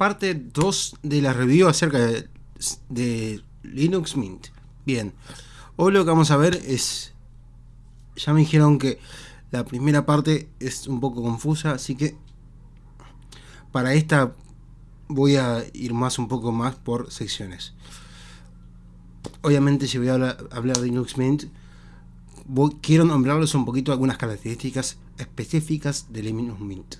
parte 2 de la review acerca de, Linux Mint. Bien, hoy lo que vamos a ver es... Ya me dijeron que la primera parte es un poco confusa, así que para esta voy a ir más un poco más por secciones. Obviamente si voy a hablar, de Linux Mint, quiero nombrarles un poquito algunas características específicas de Linux Mint.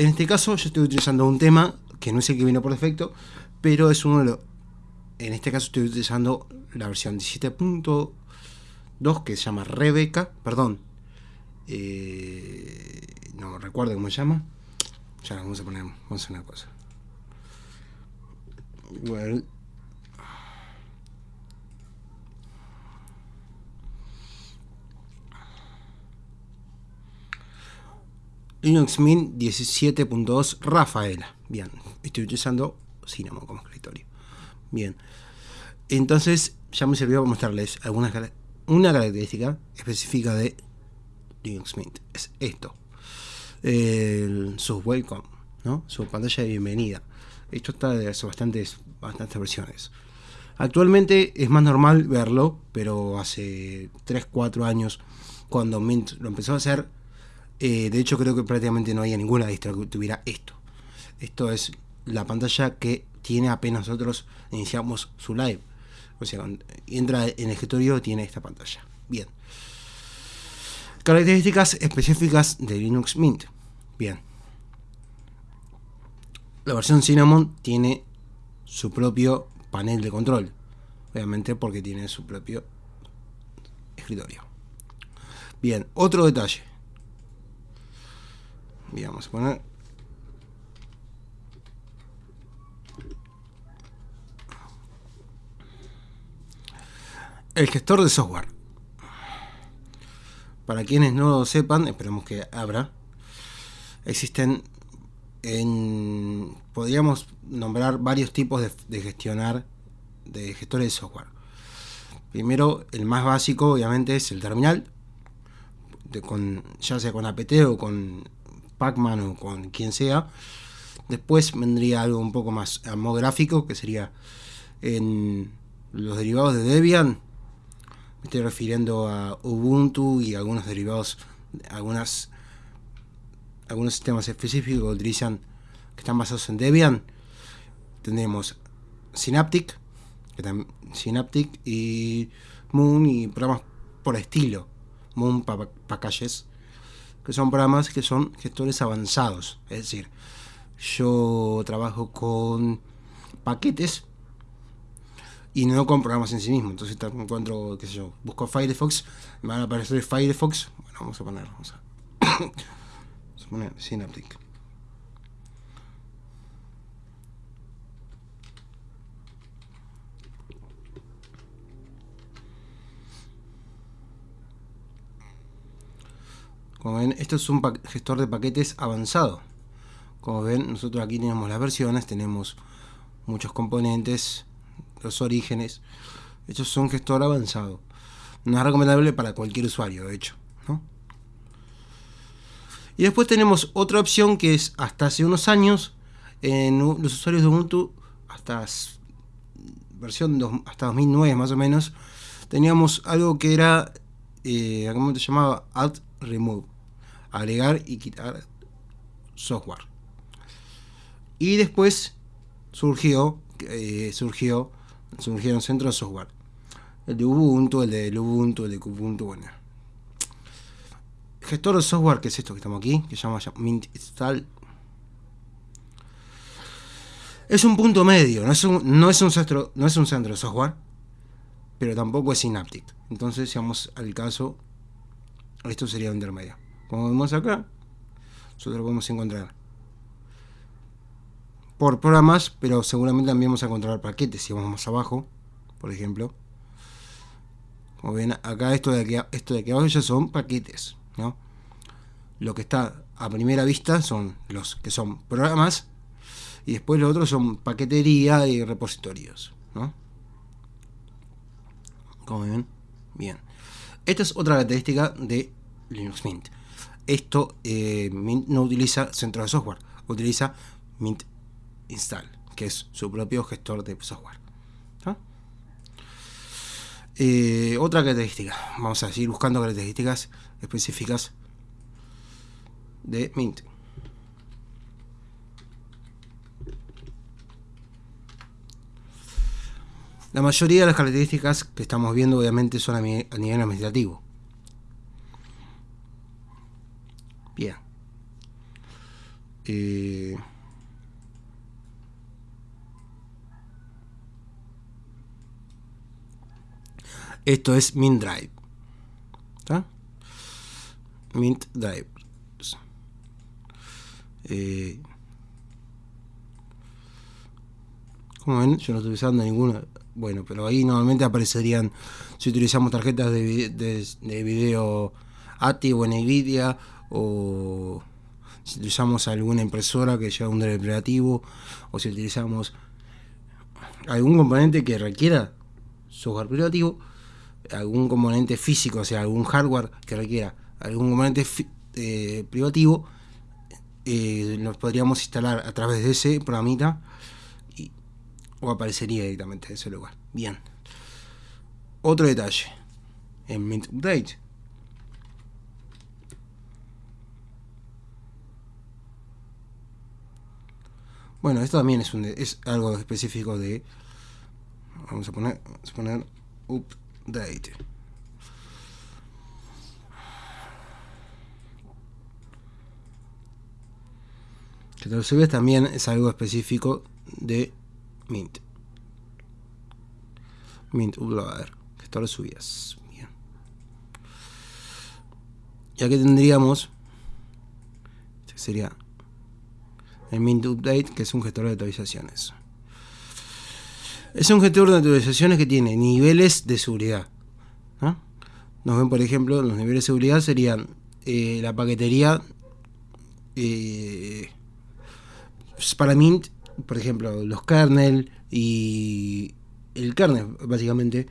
En este caso yo estoy utilizando un tema que no sé que viene por defecto, pero es uno de los... En este caso estoy utilizando la versión 17.2 que se llama Rebeca, perdón. Eh, no recuerdo cómo se llama. Ya vamos a poner, vamos a hacer una cosa. Well, Linux Mint 17.2 Rafaela. Bien, estoy utilizando Cinnamon como escritorio. Bien, entonces ya me sirvió para mostrarles algunas una característica específica de Linux Mint. Es esto. su welcome, ¿no? Su pantalla de bienvenida. Esto está de hace bastantes, bastantes versiones. Actualmente es más normal verlo, pero hace 3-4 años, cuando Mint lo empezó a hacer, eh, de hecho, creo que prácticamente no había ninguna distro que tuviera esto. Esto es la pantalla que tiene apenas nosotros iniciamos su live. O sea, entra en el escritorio tiene esta pantalla. Bien. Características específicas de Linux Mint. Bien. La versión Cinnamon tiene su propio panel de control. Obviamente porque tiene su propio escritorio. Bien, otro detalle vamos a poner. El gestor de software. Para quienes no lo sepan esperemos que abra existen en podríamos nombrar varios tipos de, gestionar de gestores de software. Primero el más básico obviamente es el terminal con, ya sea con apt o con Pacman o con quien sea. Después vendría algo un poco más gráfico, que sería en los derivados de Debian. Me estoy refiriendo a Ubuntu y algunos derivados, algunas, algunos sistemas específicos que utilizan, que están basados en Debian. Tenemos Synaptic, Synaptic y Moon y programas por estilo. Moon Packages son programas que son gestores avanzados. Es decir, yo trabajo con paquetes y no con programas en sí mismo. Entonces encuentro, qué sé yo, busco Firefox, me van a aparecer Firefox. Bueno, vamos a poner, vamos a, vamos a poner Synaptic. Como ven, esto es un gestor de paquetes avanzado. Como ven, nosotros aquí tenemos las versiones, tenemos muchos componentes, los orígenes. Esto es un gestor avanzado. No es recomendable para cualquier usuario, de hecho. Y después tenemos otra opción que es hasta hace unos años, en los usuarios de Ubuntu, hasta versión hasta 2009 más o menos, teníamos algo que era, eh, ¿cómo se llamaba? Add Remove agregar y quitar software. Y después surgió, eh, surgió, surgieron centros de software. El de Ubuntu, el de Ubuntu, el de Ubuntu, bueno. Gestor de software, que es esto que estamos aquí, que se llama Mint Install. Es un punto medio, no es un, no es un, centro, no es un centro de software, pero tampoco es Synaptic. Entonces, si vamos al caso, esto sería un intermedio. Como vemos acá, nosotros lo podemos encontrar por programas, pero seguramente también vamos a encontrar paquetes si vamos más abajo, por ejemplo. Como ven acá esto de aquí, esto de aquí abajo ya son paquetes, ¿no? Lo que está a primera vista son los que son programas y después los otros son paquetería y repositorios, ¿no? Como ven, bien. Esta es otra característica de Linux Mint esto eh, no utiliza centro de software. utiliza Mint Install, que es su propio gestor de software. Eh, otra característica, vamos a seguir buscando características específicas de Mint. La mayoría de las características que estamos viendo obviamente son a, nivel administrativo. Eh, esto es Mint Drive. Mint Drive. Eh, como ven, yo no estoy usando ninguna bueno, pero ahí normalmente aparecerían si utilizamos tarjetas de, de, video ATI o NVIDIA o si utilizamos alguna impresora que lleva un drive operativo o si utilizamos algún componente que requiera software privativo, algún componente físico, o sea, algún hardware que requiera algún componente eh, privativo, eh, nos podríamos instalar a través de ese programita o aparecería directamente en ese lugar. Bien. Otro detalle. En Mint Update. Bueno, esto también es, un, es algo específico de... Vamos a poner, a poner Update. Que te lo subes también es algo específico de Mint. Mint Uploader. Gestor de subidas. Bien. Y aquí tendríamos. Este sería el Mint Update, que es un gestor de actualizaciones. Es un gestor de actualizaciones que tiene niveles de seguridad. Nos ven, por ejemplo, los niveles de seguridad serían eh, la paquetería eh, para Mint por ejemplo, los kernel y el kernel, básicamente,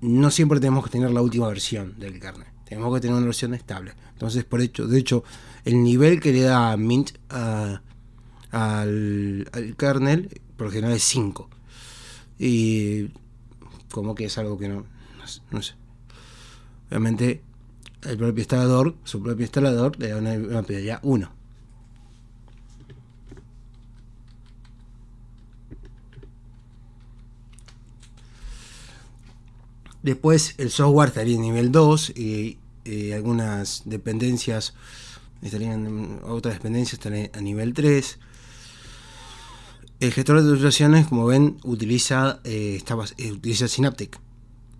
no siempre tenemos que tener la última versión del kernel. Tenemos que tener una versión estable. Entonces, por hecho, de hecho, el nivel que le da Mint al, kernel, por lo general es 5. Y como que es algo que no, no, sé. Obviamente, el propio instalador, su propio instalador, le da una, una 1. Después el software estaría en nivel 2 y, algunas dependencias estarían, otras dependencias estarían a nivel 3. El gestor de actualizaciones, como ven, utiliza, eh, eh, utiliza Synaptic.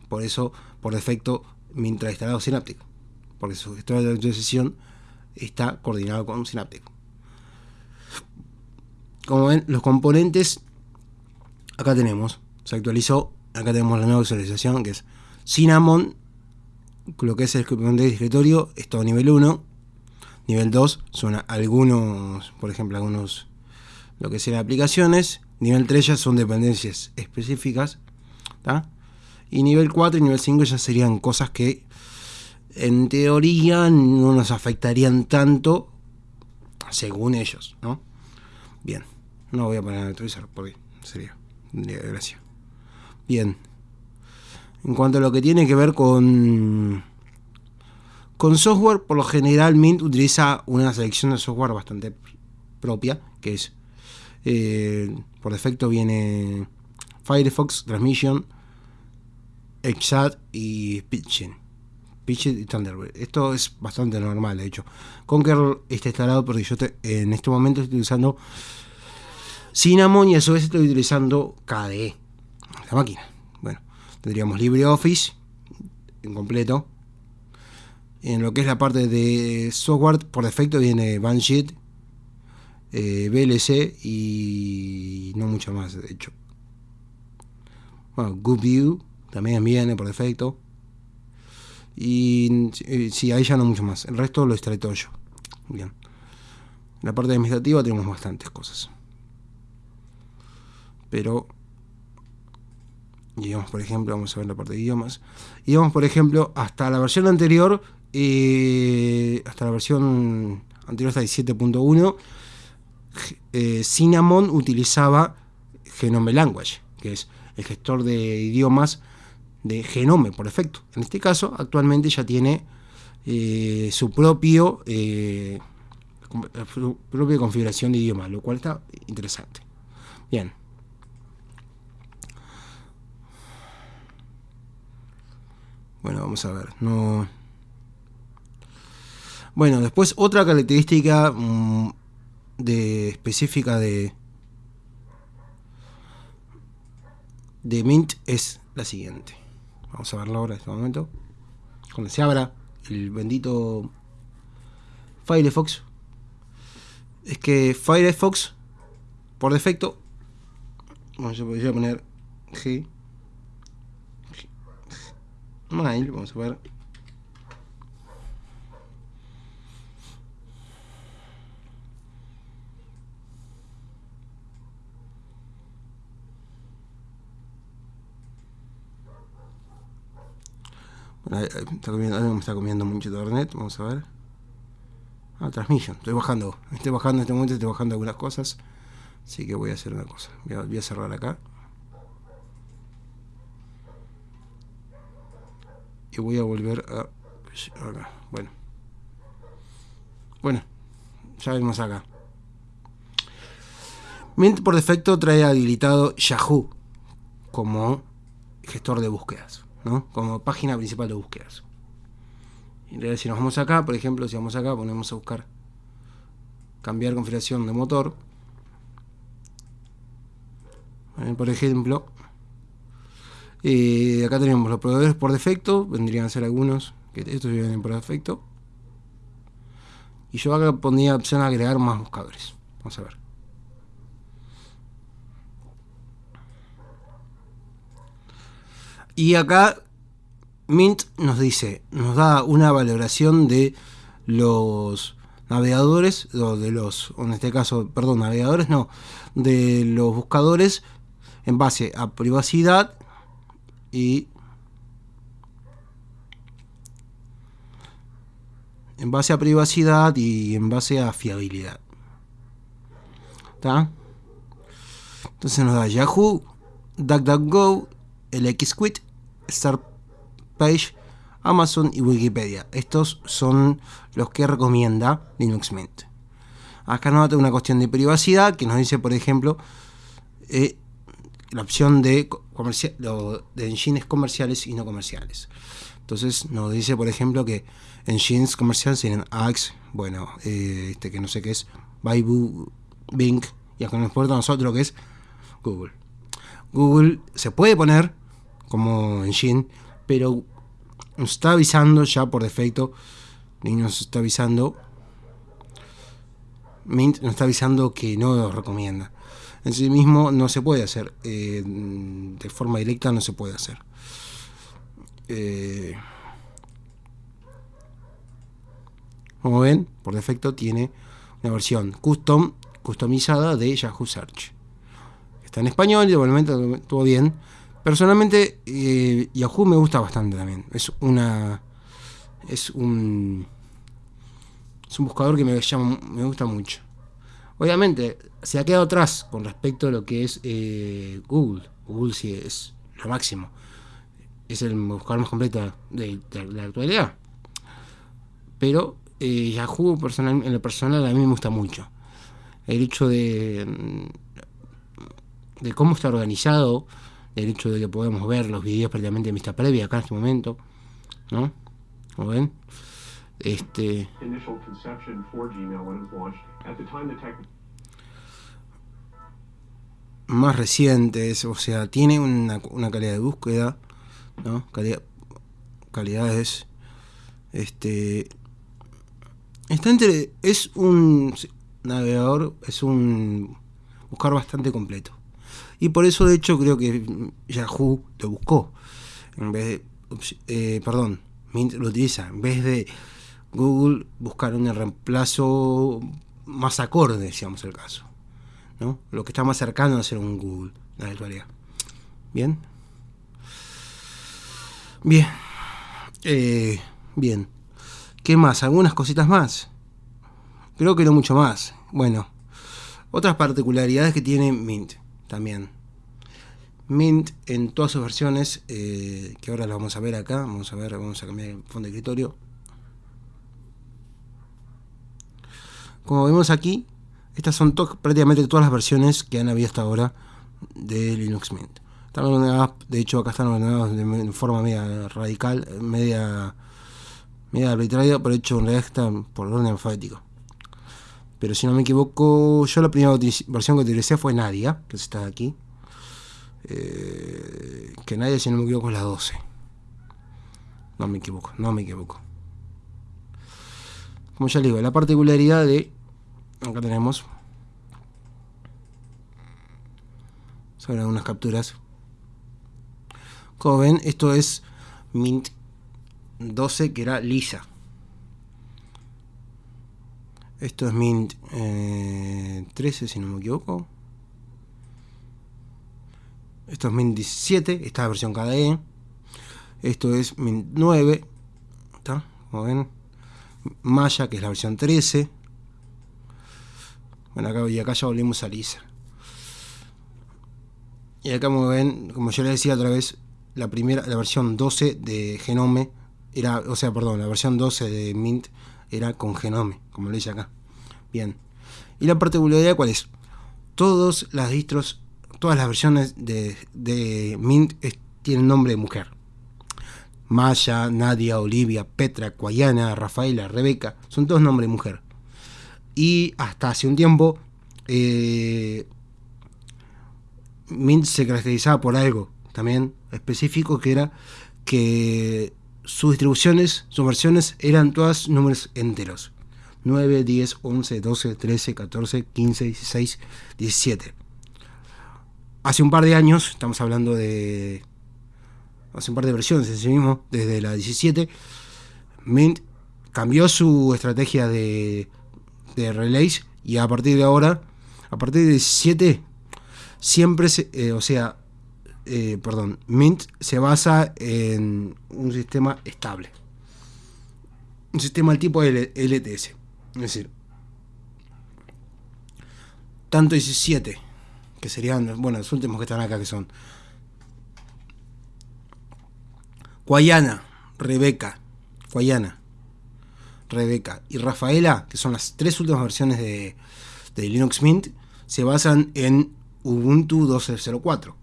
Por eso, por defecto, mientras instalado Synaptic. Porque su gestor de actualización está coordinado con Synaptic. Como ven, los componentes, acá tenemos, se actualizó acá tenemos la nueva visualización que es Cinnamon, lo que es el componente de escritorio, es todo nivel 1. Nivel 2 son algunos, por ejemplo, algunos, lo que sean aplicaciones. Nivel 3 ya son dependencias específicas. Y nivel 4 y nivel 5 ya serían cosas que en teoría no nos afectarían tanto según ellos, ¿no? Bien, no voy a poner a actualizar porque sería, sería gracia. Bien. En cuanto a lo que tiene que ver con, con software, por lo general Mint utiliza una selección de software bastante propia, que es, eh, por defecto viene Firefox, Transmission, XChat y Pitching. Pitching y Thunderbird. Esto es bastante normal, de hecho. Conquer está instalado porque yo en este momento estoy utilizando Cinnamon y a su vez estoy utilizando KDE, la máquina. Tendríamos LibreOffice en completo. En lo que es la parte de software, por defecto viene Banshee, eh, VLC y no mucho más, de hecho. Bueno, GoodView también viene por defecto. Y si ahí ya no mucho más. El resto lo extrae todo yo. Bien. En la parte administrativa tenemos bastantes cosas. Pero y vamos, por ejemplo, vamos a ver la parte de idiomas. Y vamos, por ejemplo, hasta la versión anterior, eh, hasta la versión anterior hasta 7.1, eh, Cinnamon utilizaba Genome Language, que es el gestor de idiomas de Genome por defecto. En este caso, actualmente ya tiene eh, su propio su propia configuración de idioma, lo cual está interesante. Bien. Bueno, vamos a ver. No. Bueno, después otra característica mm, de específica de de Mint es la siguiente. Vamos a verla ahora en este momento. Cuando se abra el bendito Firefox, es que Firefox, por defecto, bueno, yo podría poner G, Mail, vamos a ver. Está comiendo, me está comiendo mucho internet, vamos a ver. Ah, transmission, estoy bajando, estoy bajando en este momento, estoy bajando algunas cosas. Así que voy a hacer una cosa, voy a, cerrar acá. Y voy a volver a... Bueno. Bueno, ya vemos acá. Mint por defecto trae habilitado Yahoo como gestor de búsquedas. Como página principal de búsquedas. Y si nos vamos acá, por ejemplo, si vamos acá, ponemos a buscar cambiar configuración de motor. Por ejemplo, eh, acá tenemos los proveedores por defecto, vendrían a ser algunos, que estos vienen por defecto. Y yo acá pondría opción a agregar más buscadores. Vamos a ver. Y acá Mint nos dice, nos da una valoración de los navegadores, o de los, en este caso, perdón, navegadores no, de los buscadores en base a privacidad y en base a privacidad y en base a fiabilidad. ¿Está? Entonces nos da Yahoo, DuckDuckGo, el XQuit, Startpage, Amazon y Wikipedia. Estos son los que recomienda Linux Mint. Acá nos da una cuestión de privacidad que nos dice, por ejemplo, eh, la opción de, de engines comerciales y no comerciales. Entonces nos dice, por ejemplo, que engines comerciales tienen Axe, bueno, eh, este que no sé qué es, Baibu, Bing, y acá nos importa a nosotros que es Google. Google se puede poner como engine, pero nos está avisando ya por defecto, y nos está avisando, Mint nos está avisando que no lo recomienda. En sí mismo no se puede hacer, eh, de forma directa no se puede hacer. Eh, como ven, por defecto tiene una versión custom, customizada de Yahoo Search. Está en español y de momento todo bien Personalmente, eh, Yahoo me gusta bastante también. Es una. Es un. Es un buscador que me, llama, me gusta mucho. Obviamente, se ha quedado atrás con respecto a lo que es eh, Google. Google sí es lo máximo. Es el buscador más completo de, la actualidad. Pero eh, Yahoo personal, en lo personal a mí me gusta mucho. El hecho de, de cómo está organizado el hecho de que podemos ver los videos prácticamente en vista previa acá en este momento, ¿no? ¿Como ven? Este... Más recientes, o sea, tiene una, una calidad de búsqueda, ¿no? Calidad, calidades, este... Está entre... Es un navegador, es un buscar bastante completo. Y por eso, de hecho, creo que Yahoo lo buscó. En vez de. Eh, perdón, Mint lo utiliza. En vez de Google buscar un reemplazo más acorde, si vamos el caso. Lo que está más cercano a ser un Google, la actualidad. Bien. Bien. Eh, bien. ¿Qué más? ¿Algunas cositas más? Creo que no mucho más. Bueno, Otras particularidades que tiene Mint también. Mint en todas sus versiones, eh, que ahora las vamos a ver acá, vamos a ver, vamos a cambiar el fondo de escritorio. Como vemos aquí, estas son prácticamente todas las versiones que han habido hasta ahora de Linux Mint. Están de hecho acá están ordenadas de forma media radical, media, media arbitraria, pero hecho en realidad están por orden alfabético. Pero si no me equivoco, yo la primera versión que utilicé fue Nadia, que está aquí. Eh, que Nadia, si no me equivoco, es la 12. No me equivoco, no me equivoco. Como ya les digo, la particularidad de... Acá tenemos... Son algunas capturas. Como ven, esto es Mint 12 que era lisa. Esto es Mint 13 eh, si no me equivoco. Esto es Mint 17, esta es la versión KDE. Esto es Mint 9. ¿Está? Como ven. Maya, que es la versión 13. Bueno, acá, y acá ya volvimos a Lisa. Y acá como ven, como yo les decía otra vez, la primera, la versión 12 de Genome era, o sea, perdón, la versión 12 de Mint era con Genome, como lo dice acá. Bien. ¿Y la particularidad cuál es? Todas las distros, todas las versiones de, Mint tienen nombre de mujer. Maya, Nadia, Olivia, Petra, Cuayana, Rafaela, Rebeca, son todos nombres de mujer. Y hasta hace un tiempo, eh, Mint se caracterizaba por algo también específico, que era que sus distribuciones, sus versiones eran todas números enteros. 9, 10, 11, 12, 13, 14, 15, 16, 17. Hace un par de años, estamos hablando de... Hace un par de versiones en sí mismo, desde la 17, Mint cambió su estrategia de, de relays y a partir de ahora, a partir de 17, siempre, se, eh, o sea, eh, perdón, Mint se basa en un sistema estable. Un sistema del tipo LTS. Es decir, tanto 17, que serían, bueno, los últimos que están acá, que son Guayana, Rebeca, Guayana, Rebeca y Rafaela, que son las tres últimas versiones de, de Linux Mint, se basan en Ubuntu 12.04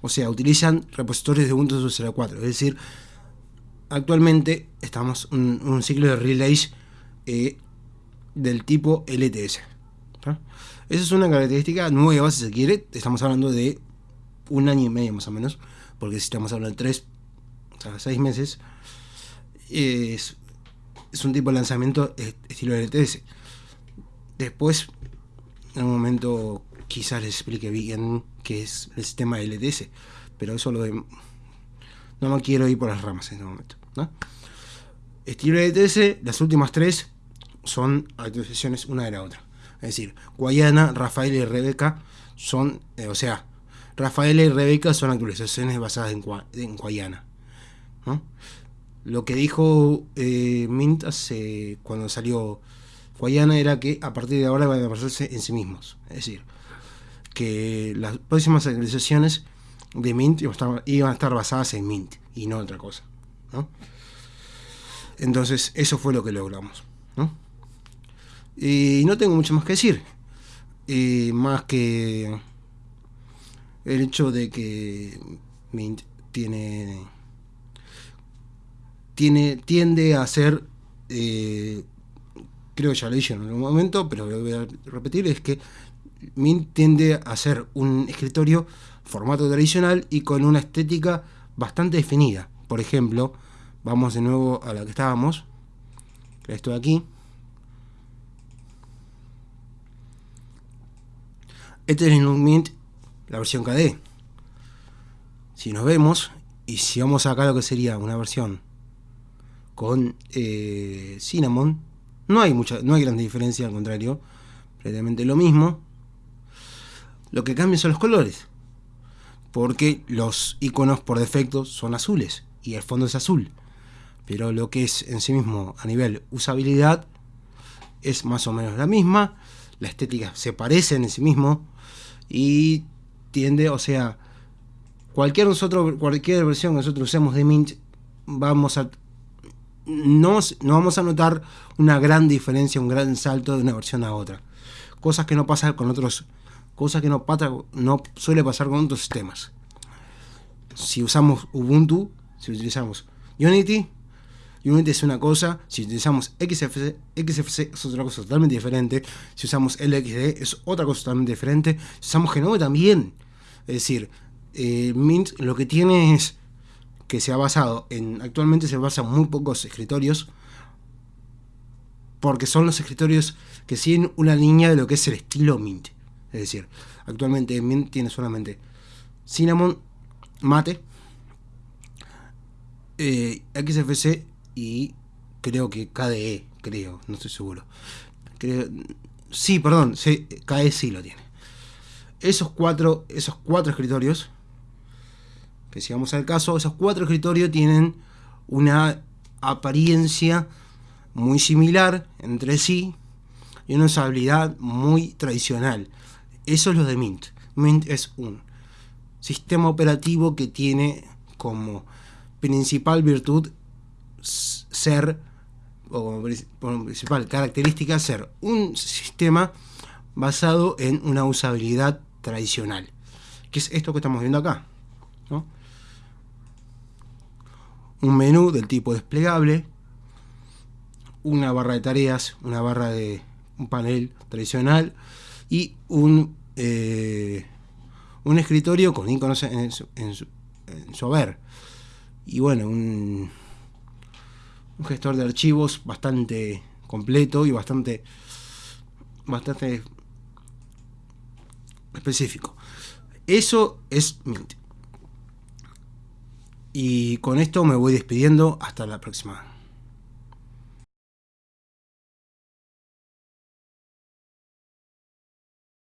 o sea, utilizan repositorios de Ubuntu 2.04. Es decir, actualmente estamos en un ciclo de relays eh, del tipo LTS. Esa es una característica nueva, si se quiere. Estamos hablando de un año y medio más o menos, porque si estamos hablando de tres, o sea, seis meses, es, es un tipo de lanzamiento estilo LTS. Después, en un momento quizás les explique bien qué es el sistema LTS, pero eso lo de... No me quiero ir por las ramas en este momento. Estilo LTS, las últimas tres son actualizaciones una de la otra. Es decir, Guayana, Rafael y Rebeca son, eh, o sea, Rafael y Rebeca son actualizaciones basadas en, en Guayana. Lo que dijo eh, Mint hace, cuando salió Guayana era que a partir de ahora van a basarse en sí mismos. Es decir, que las próximas actualizaciones de Mint iban a estar basadas en Mint y no otra cosa. Entonces, eso fue lo que logramos. Y no tengo mucho más que decir. más que el hecho de que Mint tiene, tiene tiende a ser eh, creo que ya lo dije en algún momento, pero lo voy a repetir, es que Mint tiende a ser un escritorio formato tradicional y con una estética bastante definida. Por ejemplo, vamos de nuevo a la que estábamos, esto de aquí. Este es el Mint, la versión KDE. Si nos vemos, y si vamos acá lo que sería una versión con eh, Cinnamon, no hay mucha, no hay gran diferencia, al contrario, prácticamente lo mismo. Lo que cambia son los colores. Porque los iconos por defecto son azules y el fondo es azul. Pero lo que es en sí mismo a nivel usabilidad es más o menos la misma. la estética se parece en sí mismo y tiende, o sea, cualquier, nosotros, cualquier versión que nosotros usemos de Mint, vamos a no, no vamos a notar una gran diferencia, un gran salto de una versión a otra. Cosas que no pasan con otros, cosas que no, pasa, no suele pasar con otros sistemas. Si usamos Ubuntu, si utilizamos Unity, Unity es una cosa, si utilizamos XFC, XFC es otra cosa totalmente diferente, si usamos LXD es otra cosa totalmente diferente, si usamos Genome también. Es decir, eh, Mint lo que tiene es que se ha basado en, actualmente se basa en muy pocos escritorios, porque son los escritorios que siguen una línea de lo que es el estilo Mint. Es decir, actualmente Mint tiene solamente Cinnamon, Mate, eh, XFC y creo que KDE, creo, no estoy seguro. sí, perdón, KDE sí lo tiene. Esos cuatro, esos cuatro escritorios que si vamos al caso, esos cuatro escritorios tienen una apariencia muy similar entre sí y una usabilidad muy tradicional. Eso es lo de Mint. Mint es un sistema operativo que tiene como principal virtud ser, o principal característica ser un sistema basado en una usabilidad tradicional, que es esto que estamos viendo acá. ¿no? Un menú del tipo desplegable, una barra de tareas, una barra de un panel tradicional y un, eh, un escritorio con iconos en su, en, su, haber. Y bueno, un, un gestor de archivos bastante completo y bastante bastante específico. Eso es Mint. Y con esto me voy despidiendo. Hasta la próxima.